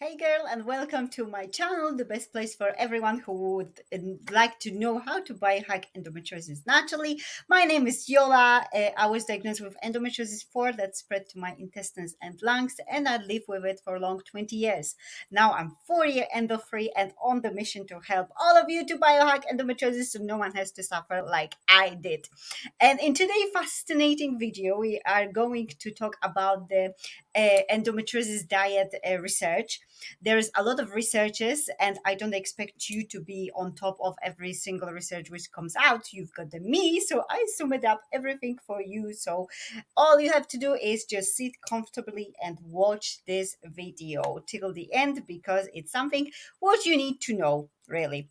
Hey girl, and welcome to my channel, the best place for everyone who would uh, like to know how to biohack endometriosis naturally. My name is Yola. Uh, I was diagnosed with endometriosis 4 that spread to my intestines and lungs, and I lived with it for long 20 years. Now I'm four year endo free and on the mission to help all of you to biohack endometriosis so no one has to suffer like I did. And in today's fascinating video, we are going to talk about the endometriosis diet uh, research. There's a lot of researches and i don't expect you to be on top of every single research which comes out. You've got the me so i summed up everything for you. So all you have to do is just sit comfortably and watch this video till the end because it's something what you need to know really.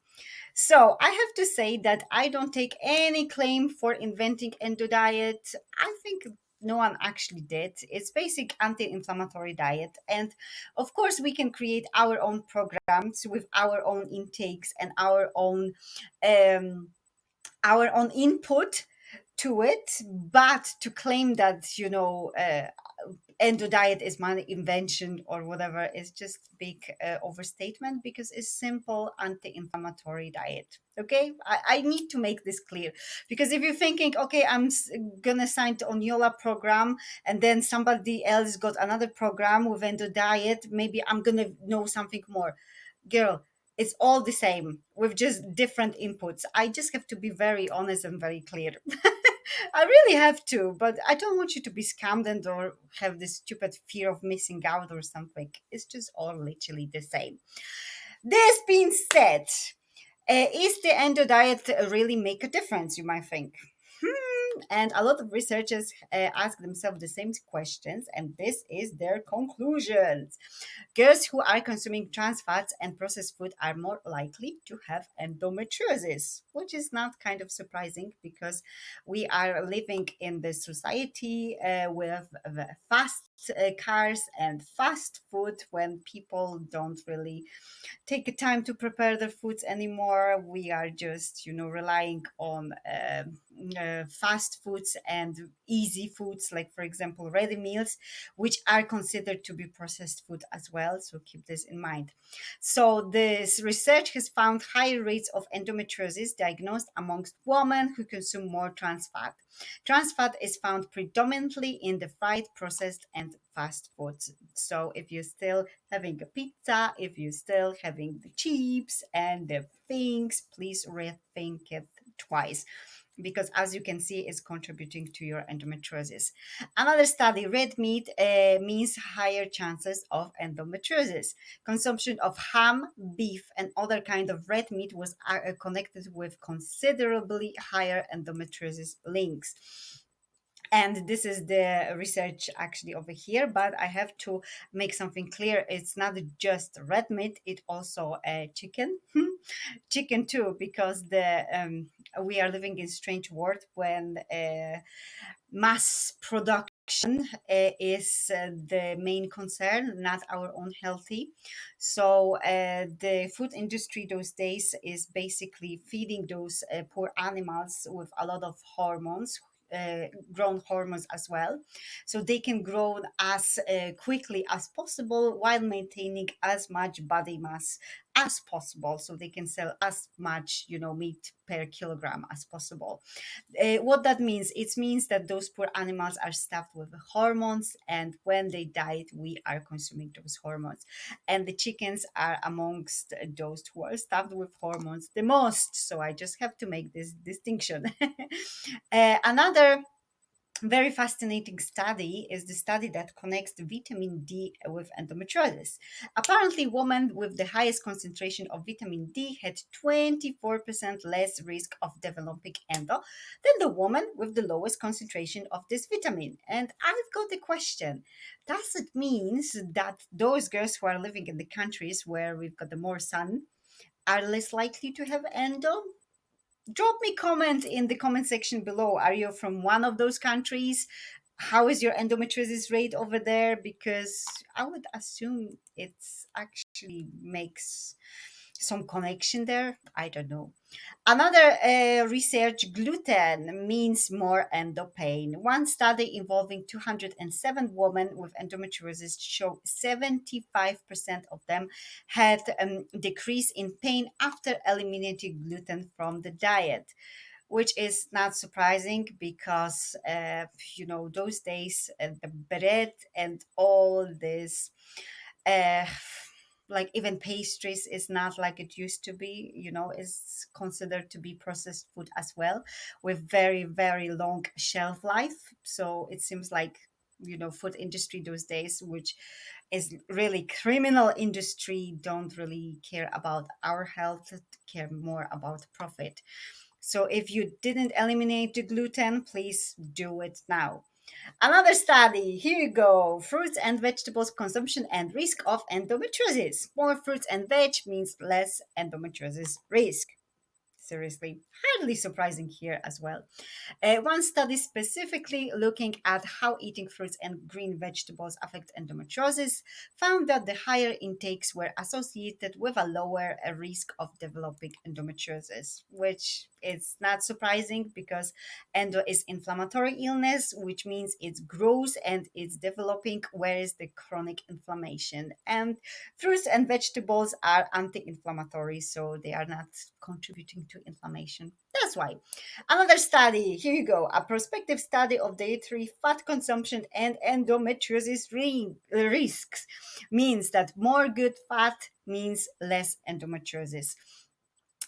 So I have to say that I don't take any claim for inventing endo diet. I think no one actually did. It's basic anti-inflammatory diet. And of course, we can create our own programs with our own intakes and our own um, our own input to it. But to claim that, you know, uh, endo diet is my invention or whatever. Is just big uh, overstatement because it's simple anti-inflammatory diet. Okay? I, I need to make this clear because if you're thinking okay i'm gonna sign on yola program and then somebody else got another program with endo diet maybe i'm gonna know something more. Girl it's all the same with just different inputs. I just have to be very honest and very clear I really have to, but I don't want you to be scammed and or have this stupid fear of missing out or something. It's just all literally the same. This being said, uh, is the endo diet really make a difference? You might think. And a lot of researchers uh, ask themselves the same questions, and this is their conclusions. Girls who are consuming trans fats and processed food are more likely to have endometriosis, which is not kind of surprising because we are living in this society uh, with fast uh, cars and fast food when people don't really take time to prepare their foods anymore. We are just, you know, relying on uh, uh, fast foods and easy foods, like, for example, ready meals, which are considered to be processed food as well. So keep this in mind. So, this research has found higher rates of endometriosis diagnosed amongst women who consume more trans fat. Trans fat is found predominantly in the fried, processed, and fast foods. So if you're still having a pizza, if you're still having the chips and the things, please rethink it twice because as you can see is contributing to your endometriosis. Another study red meat uh, means higher chances of endometriosis. Consumption of ham beef and other kind of red meat was uh, connected with considerably higher endometriosis links and this is the research actually over here but i have to make something clear. It's not just red meat it also a chicken. Chicken too because the um, we are living in strange world when uh, mass production uh, is uh, the main concern not our own healthy. So uh, the food industry those days is basically feeding those uh, poor animals with a lot of hormones uh, grown hormones as well. So they can grow as uh, quickly as possible while maintaining as much body mass as possible so they can sell as much you know meat per kilogram as possible. Uh, what that means it means that those poor animals are stuffed with hormones and when they died we are consuming those hormones. And the chickens are amongst those who are stuffed with hormones the most so i just have to make this distinction. Uh, another very fascinating study is the study that connects vitamin D with endometriosis. Apparently, women with the highest concentration of vitamin D had 24% less risk of developing endo than the woman with the lowest concentration of this vitamin. And I've got a question. Does it mean that those girls who are living in the countries where we've got the more sun are less likely to have endo? Drop me comment in the comment section below. Are you from one of those countries? How is your endometriosis rate over there? Because I would assume it's actually makes some connection there i don't know Another uh, research gluten means more endo pain. One study involving 207 women with endometriosis showed 75% of them had a um, decrease in pain after eliminating gluten from the diet which is not surprising because uh, you know those days uh, the bread and all this uh, like even pastries is not like it used to be you know is considered to be processed food as well with very very long shelf life. So it seems like you know food industry those days which is really criminal industry don't really care about our health care more about profit. So if you didn't eliminate the gluten please do it now Another study, here you go. Fruits and vegetables consumption and risk of endometriosis. More fruits and veg means less endometriosis risk seriously hardly surprising here as well. Uh, one study specifically looking at how eating fruits and green vegetables affect endometriosis found that the higher intakes were associated with a lower uh, risk of developing endometriosis, which is not surprising because endo is inflammatory illness, which means it's grows and it's developing, whereas the chronic inflammation. And fruits and vegetables are anti-inflammatory, so they are not contributing to inflammation. That's why. Another study, here you go, a prospective study of dietary fat consumption and endometriosis risks means that more good fat means less endometriosis.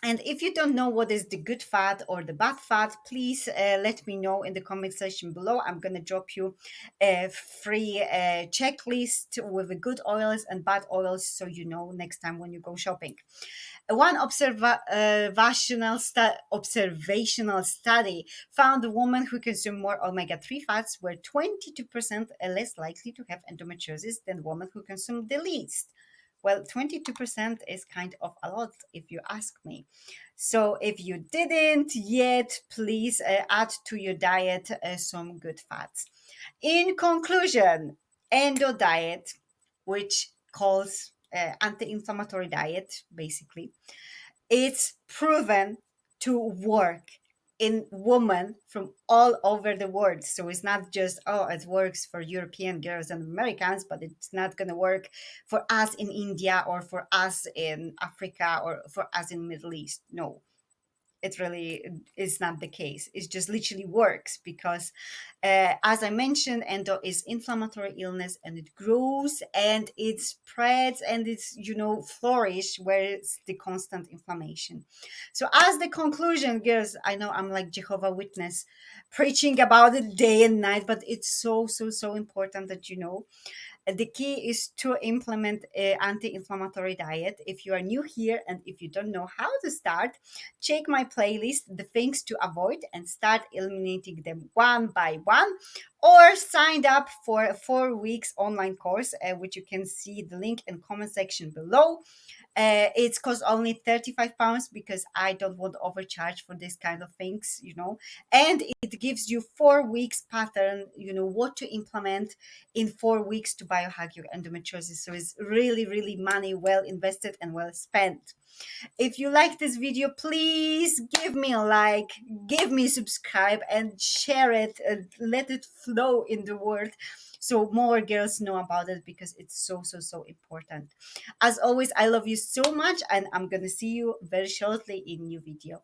And if you don't know what is the good fat or the bad fat, please uh, let me know in the comment section below. I'm going to drop you a free uh, checklist with the good oils and bad oils so you know next time when you go shopping. One observational, stu- observational study found women who consume more omega-3 fats were 22% less likely to have endometriosis than women who consume the least. Well, 22% is kind of a lot if you ask me. So if you didn't yet, please uh, add to your diet uh, some good fats. In conclusion, endo diet, which calls uh, anti-inflammatory diet, basically, it's proven to work in women from all over the world. So it's not just, oh, it works for European girls and Americans, but it's not going to work for us in India or for us in Africa or for us in Middle East. No, it really is not the case. It just literally works because, uh, as I mentioned, endo is inflammatory illness and it grows and it spreads and it's, you know, flourish where it's the constant inflammation. So, as the conclusion, girls, I know I'm like Jehovah Witness preaching about it day and night, but it's so, so, so important that you know the key is to implement an anti-inflammatory diet. If you are new here and if you don't know how to start, check my playlist, the things to avoid and start eliminating them one by one or signed up for a four weeks online course, uh, which you can see the link in comment section below. Uh, it's cost only 35 pounds because I don't want to overcharge for this kind of things, you know. And it gives you four weeks pattern, you know, what to implement in four weeks to biohack your endometriosis. So it's really, really money well invested and well spent. If you like this video, please give me a like, give me subscribe and share it and let it flow in the world so more girls know about it because it's so so so important. As always i love you so much and i'm gonna see you very shortly in new video